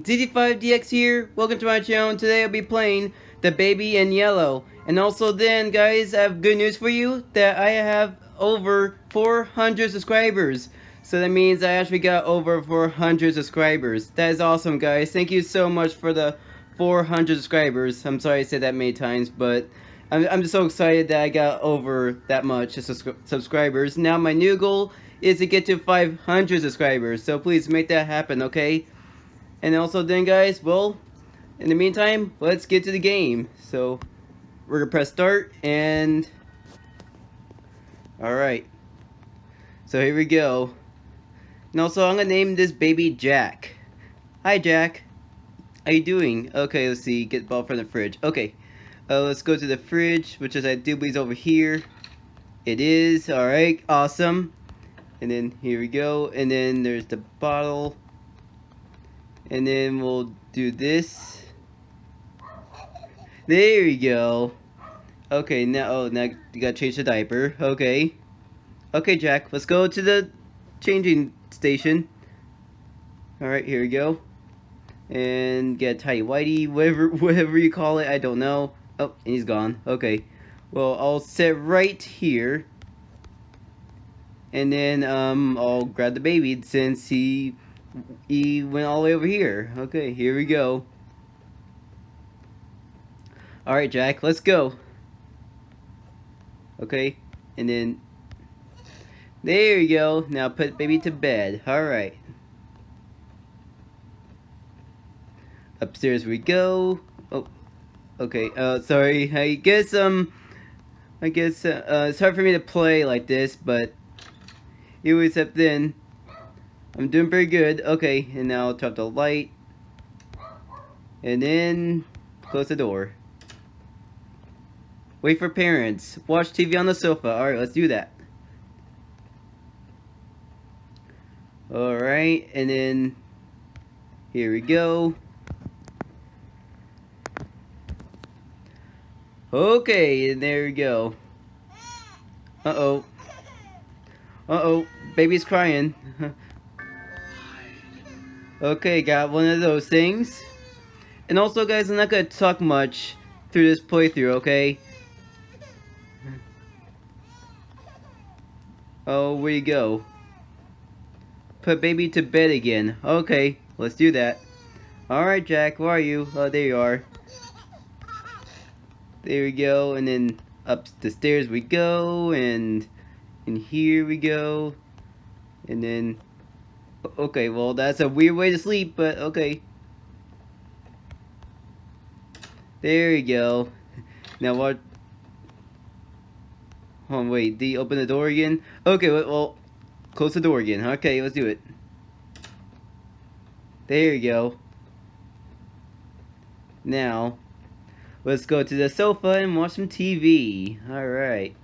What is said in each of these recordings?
everyone, ZZ5DX here, welcome to my channel, today I'll be playing The Baby in Yellow. And also then, guys, I have good news for you, that I have over 400 subscribers. So that means I actually got over 400 subscribers. That is awesome, guys. Thank you so much for the 400 subscribers. I'm sorry I said that many times, but I'm, I'm just so excited that I got over that much subscribers. Now my new goal is to get to 500 subscribers. So please make that happen, okay? And also then guys, well, in the meantime, let's get to the game. So we're gonna press start and alright. So here we go. And also I'm gonna name this baby Jack. Hi Jack. How you doing? Okay, let's see. Get the ball from the fridge. Okay. Uh, let's go to the fridge, which is I do believe over here. It is. Alright, awesome. And then here we go. And then there's the bottle. And then we'll do this. There we go. Okay, now, oh, now you gotta change the diaper. Okay. Okay, Jack, let's go to the changing station. Alright, here we go. And get tidy whitey, whatever, whatever you call it, I don't know. Oh, and he's gone. Okay. Well, I'll sit right here. And then um, I'll grab the baby since he he went all the way over here. Okay, here we go. Alright, Jack, let's go. Okay, and then... There you go. Now put baby to bed. Alright. Upstairs we go. Oh, okay. Uh, sorry. I guess, um... I guess, uh, uh, it's hard for me to play like this, but... It was up then... I'm doing pretty good. Okay, and now I'll turn off the light. And then close the door. Wait for parents. Watch TV on the sofa. Alright, let's do that. Alright, and then here we go. Okay, and there we go. Uh-oh. Uh-oh, baby's crying. Okay, got one of those things. And also, guys, I'm not going to talk much through this playthrough, okay? Oh, where you go? Put baby to bed again. Okay, let's do that. Alright, Jack, where are you? Oh, there you are. There we go, and then up the stairs we go, and, and here we go. And then Okay, well, that's a weird way to sleep, but okay. There you go. Now what? On, wait. Did open the door again? Okay, well, close the door again. Okay, let's do it. There you go. Now, let's go to the sofa and watch some TV. Alright.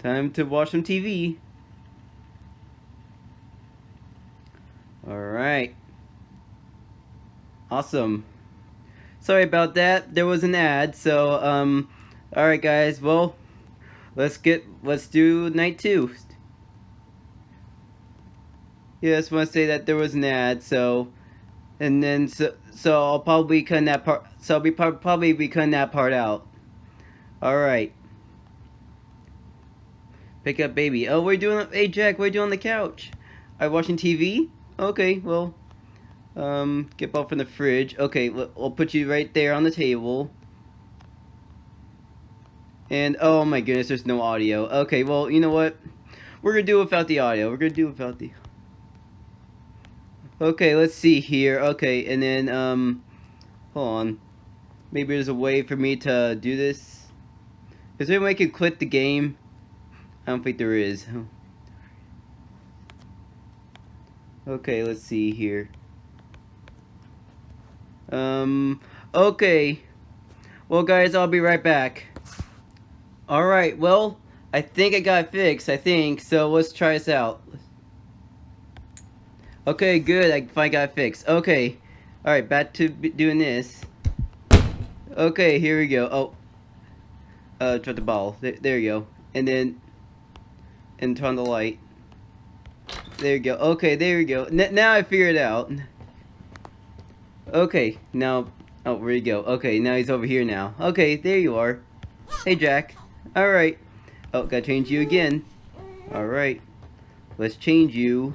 Time to watch some TV. Alright. Awesome. Sorry about that. There was an ad, so, um, alright guys, well, let's get, let's do night two. Yeah, I just want to say that there was an ad, so, and then, so, so I'll probably cut that part, so I'll be probably be cutting that part out. Alright. Pick up baby. Oh, we're doing, hey Jack, you doing on the couch? Are you watching TV? Okay, well, um, get off from the fridge. Okay, I'll put you right there on the table. And, oh my goodness, there's no audio. Okay, well, you know what? We're gonna do without the audio. We're gonna do without the... Okay, let's see here. Okay, and then, um, hold on. Maybe there's a way for me to do this. Is there a way I can quit the game? I don't think there is. Okay, let's see here. Um, okay. Well, guys, I'll be right back. Alright, well, I think I got fixed, I think, so let's try this out. Okay, good, I finally got fixed. Okay, alright, back to doing this. Okay, here we go. Oh, uh, drop the ball. There, there you go. And then, and turn the light. There you go. Okay, there you go. N now I figured it out. Okay, now... Oh, where you go? Okay, now he's over here now. Okay, there you are. Hey, Jack. Alright. Oh, gotta change you again. Alright. Let's change you.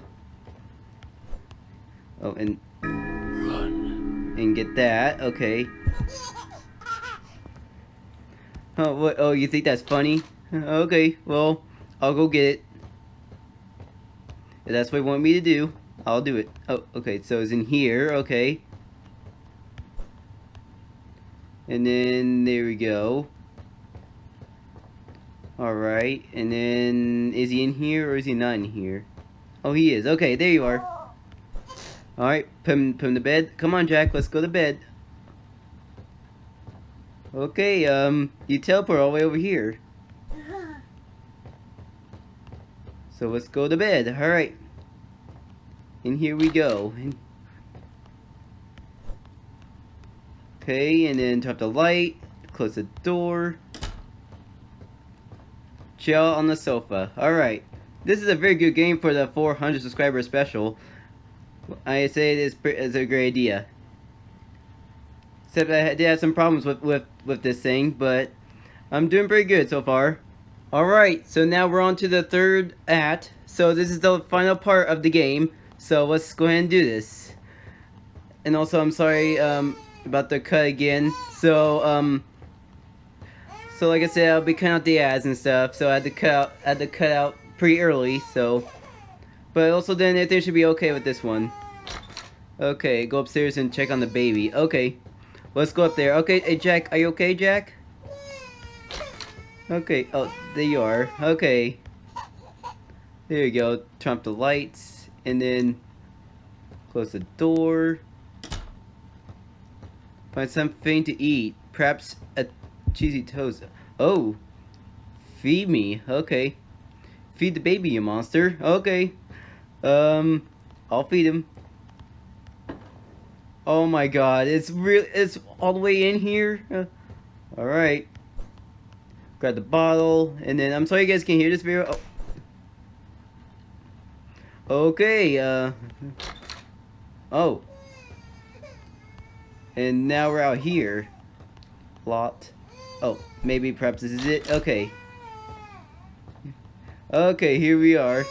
Oh, and... Run. And get that. Okay. Oh, what? Oh, you think that's funny? Okay, well, I'll go get it. If that's what you want me to do, I'll do it. Oh, okay, so it's in here, okay. And then, there we go. Alright, and then, is he in here or is he not in here? Oh, he is. Okay, there you are. Alright, put him, put him to bed. Come on, Jack, let's go to bed. Okay, um, you teleport all the way over here. So let's go to bed. Alright. And here we go. Okay, and then turn off the light. Close the door. Chill on the sofa. Alright. This is a very good game for the 400 subscriber special. I say it is, is a great idea. Except I did have some problems with, with, with this thing, but I'm doing pretty good so far. Alright, so now we're on to the third act. So this is the final part of the game. So let's go ahead and do this. And also, I'm sorry um, about the cut again. So, um, so like I said, I'll be cutting out the ads and stuff. So I had to cut out, I had to cut out pretty early. So, but also then everything should be okay with this one. Okay, go upstairs and check on the baby. Okay, let's go up there. Okay, hey Jack, are you okay, Jack? Okay, oh, there you are. Okay. There you go. Turn off the lights, and then close the door. Find something to eat. Perhaps a cheesy toast. Oh. Feed me. Okay. Feed the baby, you monster. Okay. Um, I'll feed him. Oh my god, it's real. It's all the way in here. Uh, all right grab the bottle, and then I'm sorry you guys can hear this video. Oh. Okay, uh, oh, and now we're out here. Lot. Oh, maybe perhaps this is it. Okay. Okay, here we are.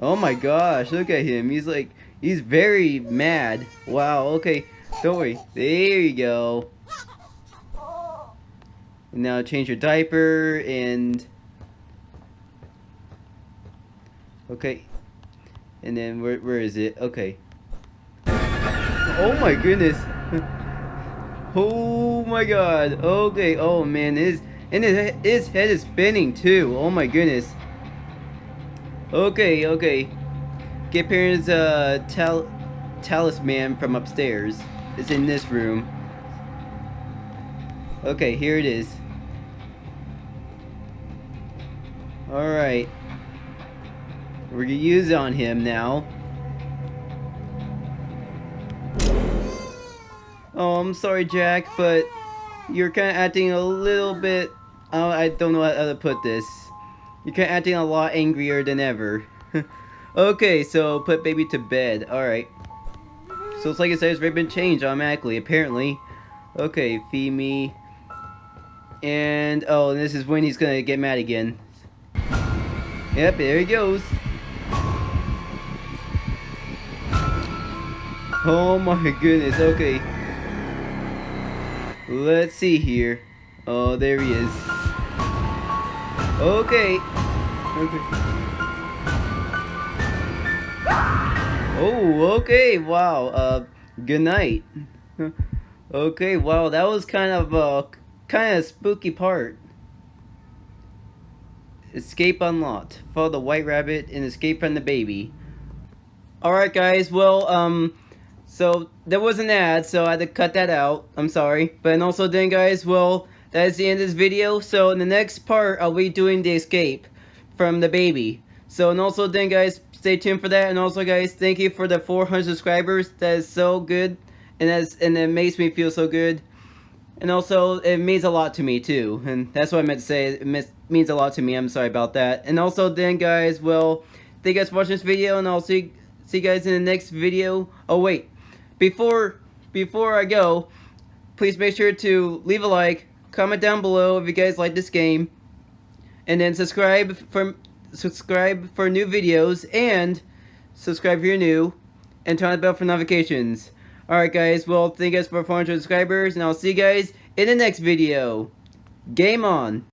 Oh my gosh, look at him. He's like, he's very mad. Wow, okay. Don't worry. There you go. Now change your diaper and... Okay. And then where, where is it? Okay. Oh my goodness. oh my god. Okay. Oh man. His, and his, his head is spinning too. Oh my goodness. Okay. Okay. Get parents uh, tal talisman from upstairs. It's in this room. Okay, here it is. Alright. We're gonna use on him now. Oh, I'm sorry, Jack, but you're kind of acting a little bit... Oh, I don't know how to put this. You're kind of acting a lot angrier than ever. okay, so put baby to bed. Alright. So it's like I said, it's already been changed automatically, apparently. Okay, feed me. And, oh, this is when he's gonna get mad again. Yep, there he goes. Oh my goodness, okay. Let's see here. Oh, there he is. Okay. Okay. Oh, okay, wow. Uh, good night. okay, wow, that was kind of a kind of spooky part. Escape unlocked. Follow the white rabbit and escape from the baby. Alright guys, well, um, so there was an ad, so I had to cut that out. I'm sorry. But and also then guys, well, that is the end of this video. So in the next part, I'll be doing the escape from the baby. So and also then guys, stay tuned for that. And also guys, thank you for the 400 subscribers. That is so good. And that's and it makes me feel so good. And also, it means a lot to me too. And that's what I meant to say. It means a lot to me. I'm sorry about that. And also then guys, well, thank you guys for watching this video and I'll see see you guys in the next video. Oh wait, before before I go, please make sure to leave a like, comment down below if you guys like this game, and then subscribe for subscribe for new videos and subscribe if you're new, and turn on the bell for notifications. Alright guys, well thank you guys for 400 subscribers, and I'll see you guys in the next video. Game on!